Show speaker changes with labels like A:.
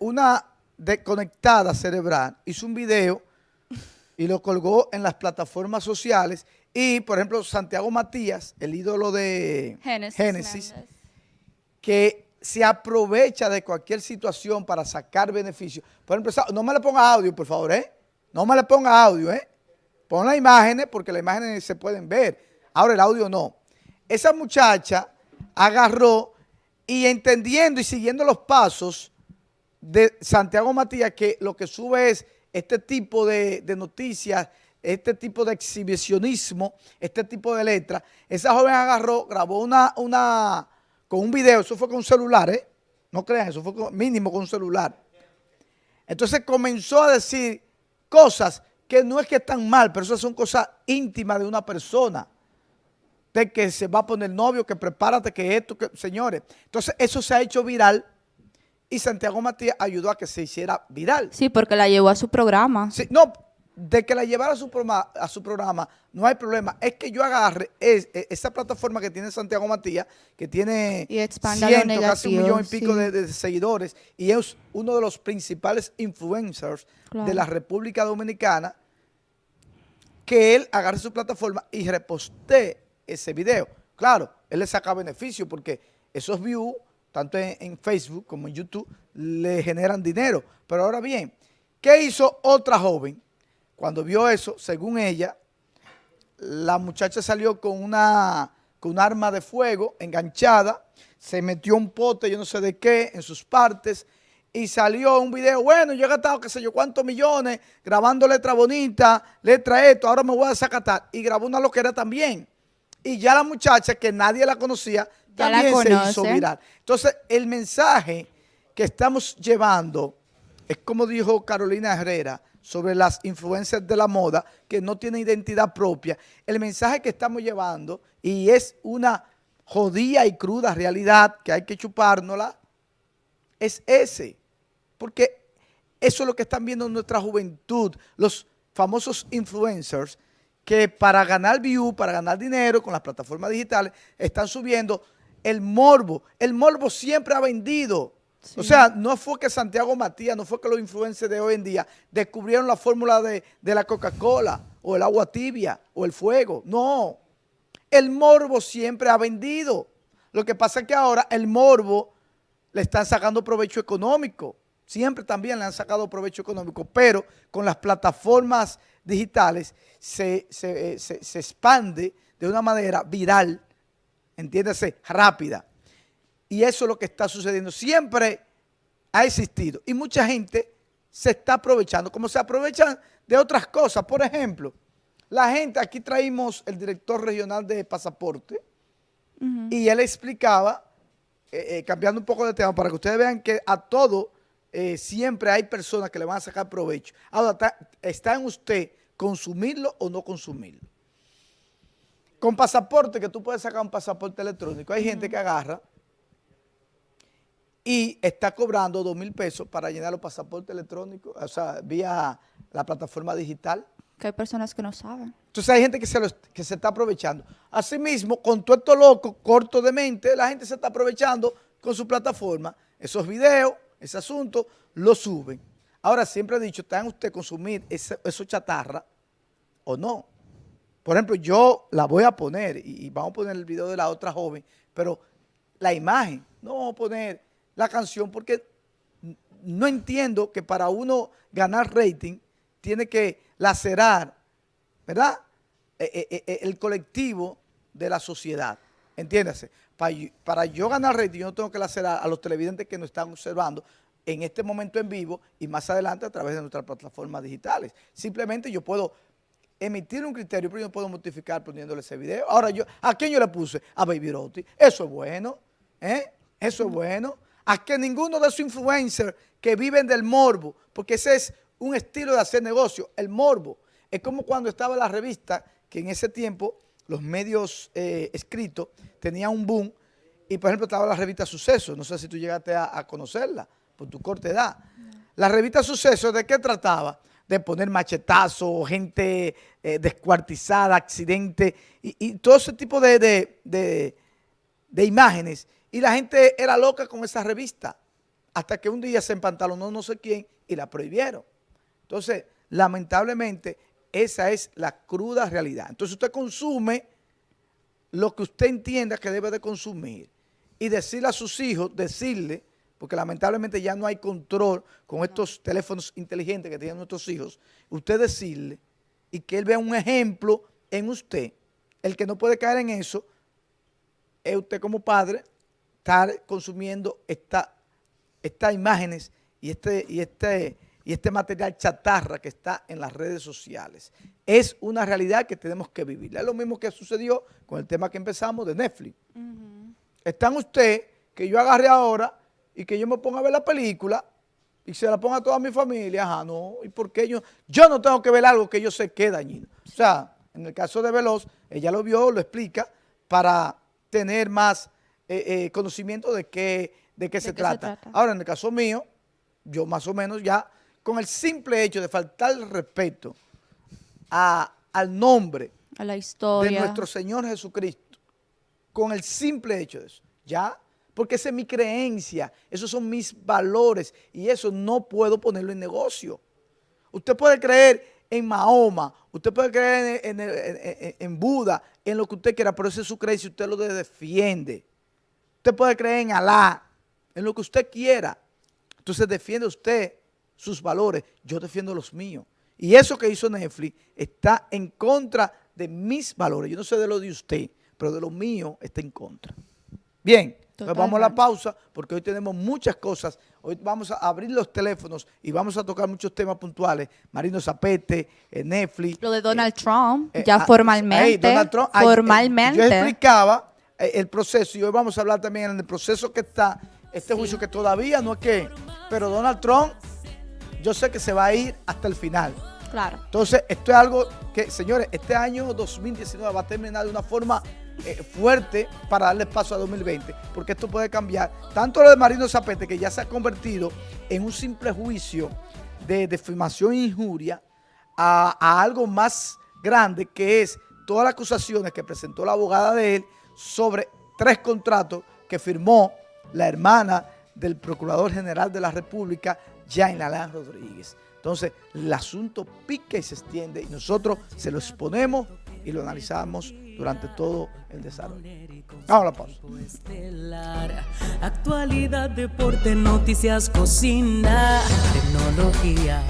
A: Una desconectada cerebral hizo un video y lo colgó en las plataformas sociales y, por ejemplo, Santiago Matías, el ídolo de
B: Génesis,
A: que se aprovecha de cualquier situación para sacar beneficio. Por ejemplo, no me le ponga audio, por favor, ¿eh? No me le ponga audio, ¿eh? Pon las imágenes porque las imágenes se pueden ver. Ahora el audio no. Esa muchacha agarró y entendiendo y siguiendo los pasos de Santiago Matías, que lo que sube es este tipo de, de noticias, este tipo de exhibicionismo, este tipo de letras. Esa joven agarró, grabó una, una, con un video, eso fue con un celular, ¿eh? No crean, eso fue mínimo con un celular. Entonces comenzó a decir cosas que no es que están mal, pero esas son cosas íntimas de una persona. De que se va a poner novio, que prepárate, que esto, que señores. Entonces eso se ha hecho viral y Santiago Matías ayudó a que se hiciera viral.
B: Sí, porque la llevó a su programa.
A: Sí, no, de que la llevara a su, programa, a su programa, no hay problema. Es que yo agarre es- esa plataforma que tiene Santiago Matías, que tiene
B: Y
A: ciento, casi un millón y pico
B: sí.
A: de, de seguidores, y es uno de los principales influencers
B: Claro.
A: de la República Dominicana, que él agarre su plataforma y reposte ese video. Claro, él le saca beneficio porque esos views, tanto en, Facebook como en YouTube, le generan dinero. Pero ahora bien, ¿qué hizo otra joven? Cuando vio eso, según ella, la muchacha salió con una con un arma de fuego enganchada, se metió un pote, yo no sé de qué, en sus partes, y salió un video, bueno, yo he gastado qué sé yo cuántos millones grabando letra bonita, letra esto, ahora me voy a desacatar. Y grabó una loquera también. Y ya la muchacha, que nadie la conocía,
B: Ya la
A: también se hizo viral. Entonces, el mensaje que estamos llevando es como dijo Carolina Herrera sobre las influencias de la moda que no tienen identidad propia. El mensaje que estamos llevando, y es una jodida y cruda realidad que hay que chupárnosla, es ese. Porque eso es lo que están viendo nuestra juventud, los famosos influencers que para ganar view, para ganar dinero con las plataformas digitales, están subiendo el morbo. El morbo siempre ha vendido. O sea, no fue que Santiago Matías, no fue que los influencers de hoy en día descubrieron la fórmula de, de la Coca-Cola o el agua tibia o el fuego. No. El morbo siempre ha vendido. Lo que pasa es que ahora el morbo le están sacando provecho económico. Siempre también le han sacado provecho económico, pero con las plataformas digitales se, se, eh, se- se expande de una manera viral, entiéndase, rápida. Y eso es lo que está sucediendo. Siempre ha existido. Y mucha gente se está aprovechando, como se aprovechan de otras cosas. Por ejemplo, la gente, aquí traímos el director regional de pasaporte, y él explicaba, eh, eh, cambiando un poco de tema, para que ustedes vean que a todo eh, siempre hay personas que le van a sacar provecho. Ahora, está, está en usted consumirlo o no consumirlo. Con pasaporte, que tú puedes sacar un pasaporte electrónico, hay gente que agarra y está cobrando dos mil pesos para llenar los pasaportes electrónicos, o sea, vía la plataforma digital.
B: Que hay personas que no saben.
A: Entonces hay gente que se, lo- que se está aprovechando. Asimismo, con todo esto loco, corto de mente, la gente se está aprovechando con su plataforma. Esos videos, ese asunto, lo suben. Ahora, siempre he dicho, ¿está en usted consumir ese, eso chatarra o no? Por ejemplo, yo la voy a poner, y, vamos a poner el video de la otra joven, pero la imagen, no vamos a poner la canción, porque no entiendo que para uno ganar rating tiene que lacerar, ¿verdad? Eh, eh, eh, el colectivo de la sociedad. Entiéndase, para, para yo ganar rating, yo no tengo que lacerar a los televidentes que nos están observando en este momento en vivo y más adelante a través de nuestras plataformas digitales. Simplemente yo puedo emitir un criterio, pero yo no puedo modificar poniéndole ese video. Ahora, yo, ¿a quién yo le puse? A Baby Roti. Eso es bueno, ¿eh? Eso es bueno. A que ninguno de esos influencers que viven del morbo, porque ese es un estilo de hacer negocio, el morbo. Es como cuando estaba la revista, que en ese tiempo los medios eh, escritos tenían un boom, y por ejemplo estaba la revista Suceso, no sé si tú llegaste a, a conocerla, por tu corta edad. La revista Suceso, ¿de qué trataba? De poner machetazos, gente eh, descuartizada, accidentes, y, y todo ese tipo de, de- de- de imágenes. Y la gente era loca con esa revista. hasta que un día se empantalonó no sé quién y la prohibieron. Entonces, lamentablemente, esa es la cruda realidad. Entonces usted consume lo que usted entienda que debe de consumir y decirle a sus hijos, decirle, porque lamentablemente ya no hay control con estos teléfonos inteligentes que tienen nuestros hijos, usted decirle y que él vea un ejemplo en usted, el que no puede caer en eso, es usted como padre estar consumiendo estas imágenes y este, y, este, y este material chatarra que está en las redes sociales. Es una realidad que tenemos que vivir. Es lo mismo que sucedió con el tema que empezamos de Netflix. Están usted, que yo agarre ahora y que yo me ponga a ver la película y se la ponga a toda mi familia, ajá, no, ¿y por qué yo? Yo no tengo que ver algo que yo sé que es dañino. O sea, en el caso de Veloz, ella lo vio, lo explica, para tener más eh, eh, conocimiento de qué, de qué, se, trata. Ahora, en el caso mío, yo más o menos ya, con el simple hecho de faltar el respeto al nombre
B: a la historia
A: de nuestro Señor Jesucristo, con el simple hecho de eso, ya porque esa es mi creencia, esos son mis valores y eso no puedo ponerlo en negocio. Usted puede creer en Mahoma, usted puede creer en, Buda, en lo que usted quiera, pero esa es su creencia usted lo defiende. Usted puede creer en Alá, en lo que usted quiera. Entonces defiende usted sus valores, yo defiendo los míos. Y eso que hizo Netflix está en contra de mis valores. Yo no sé de lo de usted, pero de lo mío está en contra. Bien. Nos vamos a la pausa porque hoy tenemos muchas cosas. Hoy vamos a abrir los teléfonos y vamos a tocar muchos temas puntuales. Marino Zapete, eh, Netflix.
B: Lo de Donald eh, Trump, eh, ya formalmente.
A: Donald Trump,
B: formalmente.
A: yo explicaba el proceso y hoy vamos a hablar también en el proceso que está, este juicio que todavía no es que, pero Donald Trump, yo sé que se va a ir hasta el final.
B: Claro.
A: Entonces, esto es algo que, señores, este año 2019 va a terminar de una forma eh, fuerte para darle paso a 2020, porque esto puede cambiar. Tanto lo de Marino Zapete, que ya se ha convertido en un simple juicio de defamación e injuria, a, algo más grande, que es todas las acusaciones que presentó la abogada de él sobre tres contratos que firmó la hermana del Procurador General de la República, Jain Alain Rodríguez. Entonces, el asunto pica y se extiende y nosotros se lo exponemos y lo analizamos durante todo el desarrollo. Vamos a la pausa.
C: Actualidad, deporte, noticias, cocina, tecnología